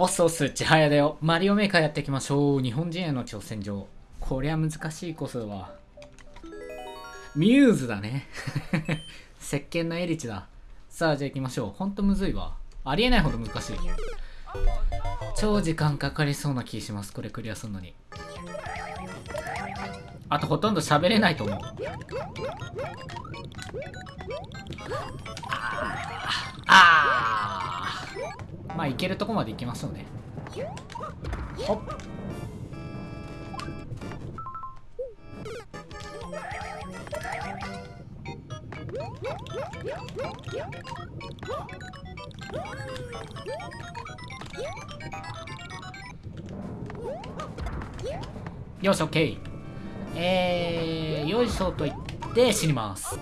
おっすおっす、ちはやだよ。マリオメーカーやっていきましょう。日本人への挑戦状。こりゃ難しいコースだわ。ミューズだね。石鹸のエリチだ。さあ、じゃあ行きましょう。ほんとむずいわ。ありえないほど難しい。超時間かかりそうな気します。これクリアするのに。あとほとんど喋れないと思う。あーまあ行けるとこまで行きましょうねほっよし、オッケー。えー、よいしょと言って死にます。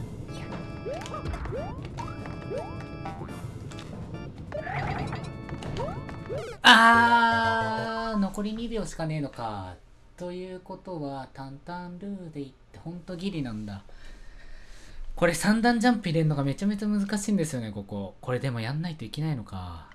あー、残り2秒しかねえのか。ということは、タンタンルーでいってほんとギリなんだ。これ3段ジャンプ入れるのがめちゃめちゃ難しいんですよね、ここ。これでもやんないといけないのか。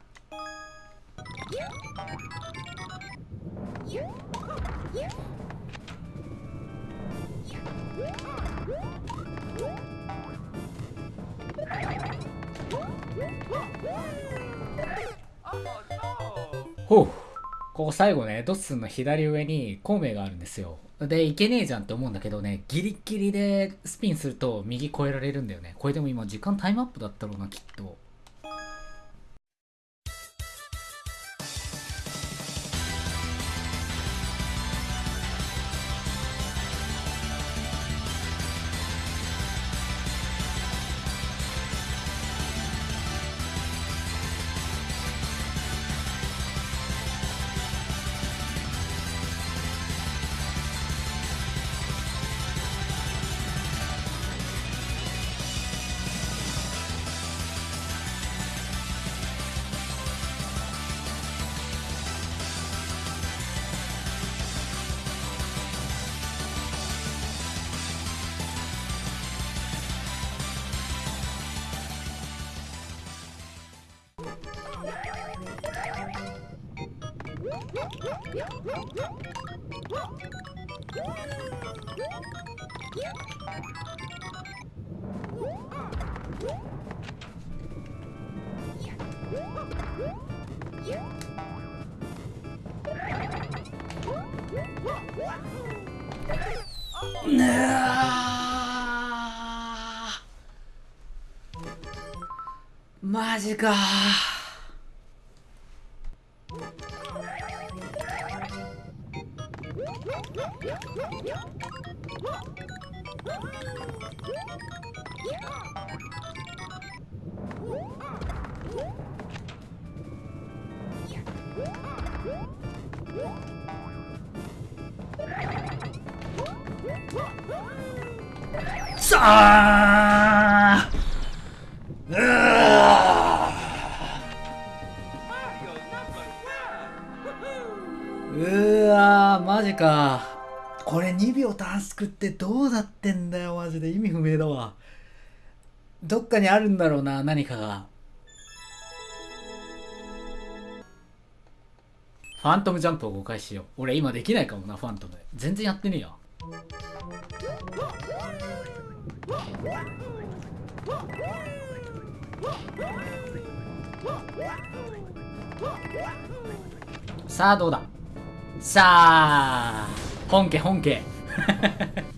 ここ最後ね、ドッスンの左上に孔明があるんですよ。で、いけねえじゃんって思うんだけどね、ギリギリでスピンすると右越えられるんだよね。これでも今時間タイムアップだったろうな、きっと。マジかさあ。うわマジか。これ2秒タスクってどうなってんだよマジで。意味不明だわ。どっかにあるんだろうな何かが。ファントムジャンプを5回しよう。俺今できないかもなファントムで。全然やってねえよ。さあどうだ？さあ本家本家。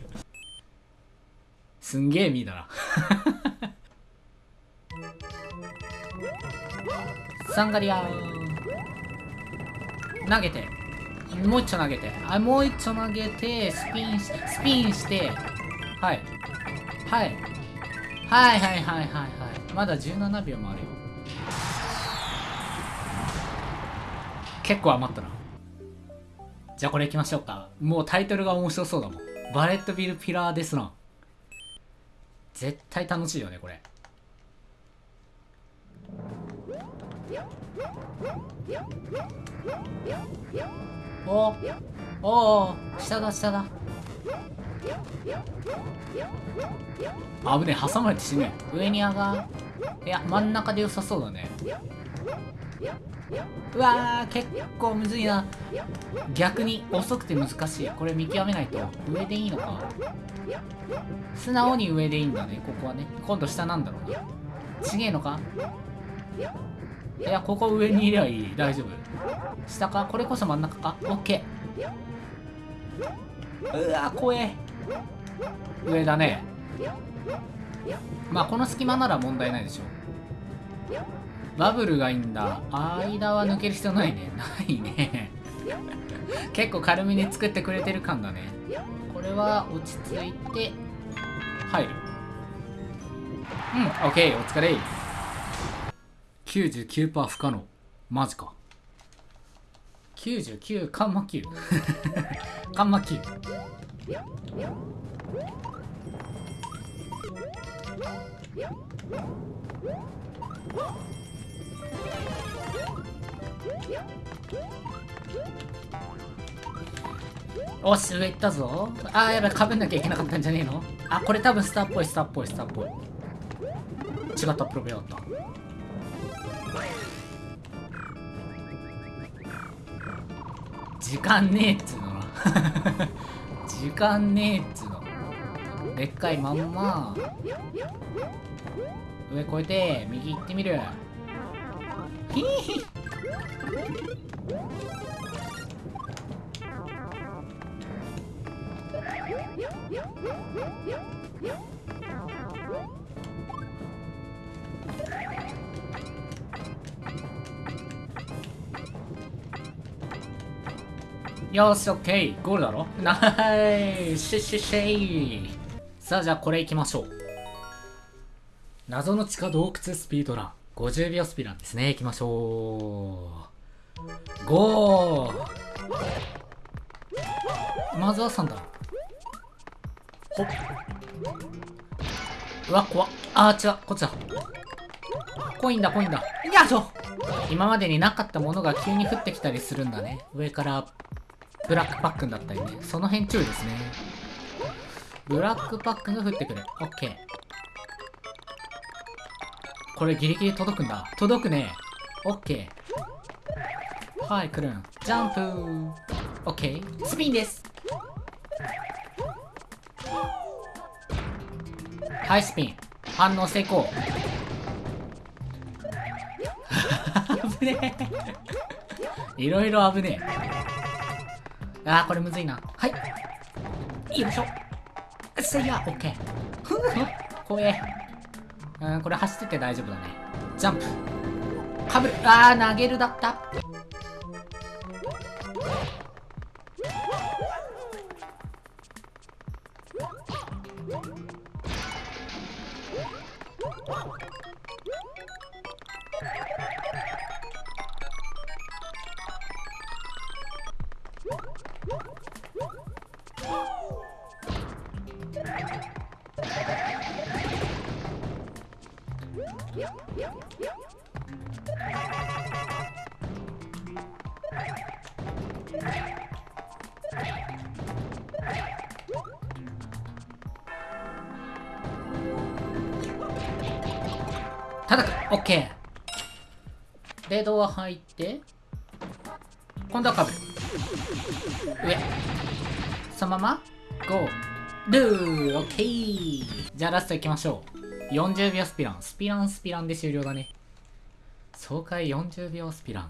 すんげえミーだな。サンガリア投げて。もう一丁投げて。あもう一丁投げてスピンしスピンして。はい。はい。はいはいはいはいはい。まだ17秒もあるよ。結構余ったな。じゃあこれいきましょうか。もうタイトルが面白そうだもん。バレットビル・ピラー・デスラン絶対楽しいよねこれ。おおお下だ下だ。危ねえ挟まれて死ぬ上に上がいや真ん中で良さそうだね。うわー結構むずいな。逆に遅くて難しい。これ見極めないと。上でいいのか。素直に上でいいんだねここはね。今度下なんだろうな。ちげえのか。いやここ上にいりゃいい。大丈夫。下か？これこそ真ん中か？オッケー。うわ怖え。上だね。まあこの隙間なら問題ないでしょバブルがいいんだ。間は抜ける必要ないね。ないね。結構軽めに作ってくれてる感だね。これは落ち着いて入る。うん OK お疲れ。99%不可能。マジか。99カンマ9 カンマ9おし上行ったぞ。あーやばいかぶんなきゃいけなかったんじゃねえの？あこれ多分スターっぽいスターっぽいスターっぽい。違ったプロペラだった。時間ねえっつうの。な 時間ねえっつうの。でっかいまんま。上越えて右行ってみる。ヒーヒよし、オッケーゴールだろ？ナイスシェシェシェイさあ、じゃあこれ行きましょう。謎の地下洞窟スピードラン。50秒スピランですね。行きましょう。ゴーまずは3だ。ほっ。うわ、怖っ。あー、違う。こっちだ。コインだ、コインだ。よいしょ今までになかったものが急に降ってきたりするんだね。上からブラックパックンだったりね。その辺注意ですね。ブラックパックンが降ってくる。オッケー。これギリギリ届くんだ。届くね。オッケー。はい、来るん。ジャンプオッケー。スピンです。はい、スピン。反応成功。危ねえ。いろいろ危ねえ。あー、これむずいな。はい。よいしょ。せいや、オッケー。ふぅ、怖え。うん、これ走ってて大丈夫だね。ジャンプ。かぶる。あー、投げるだった。叩く。オッケーでドア入って。今度はかぶる上。そのまま。ゴー。ルー。オッケーじゃあラスト行きましょう。40秒スピラン。スピランスピランで終了だね。爽快40秒スピラン。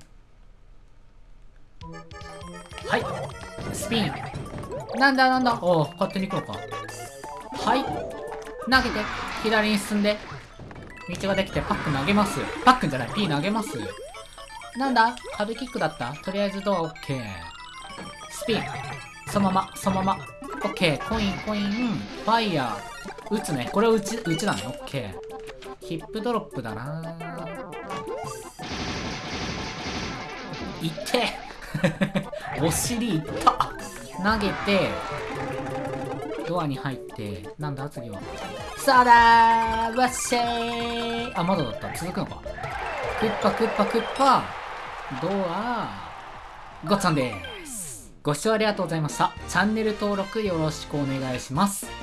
はい。スピン。なんだなんだ。おお勝手に行くのか。はい。投げて。左に進んで。道ができてパック投げます。パックじゃない。P 投げます。なんだ？壁キックだった。とりあえずドア OK スピン。そのままそのまま。OK コインコイン。ファイヤー撃つね。これを撃ち撃ちだね OK ヒップドロップだな。いって お尻いっ。た投げてドアに入ってなんだ次は。さあだーわっしー。あまだだった。続くのか。クッパクッパクッパ。ドアごっつんです。ご視聴ありがとうございました。チャンネル登録よろしくお願いします。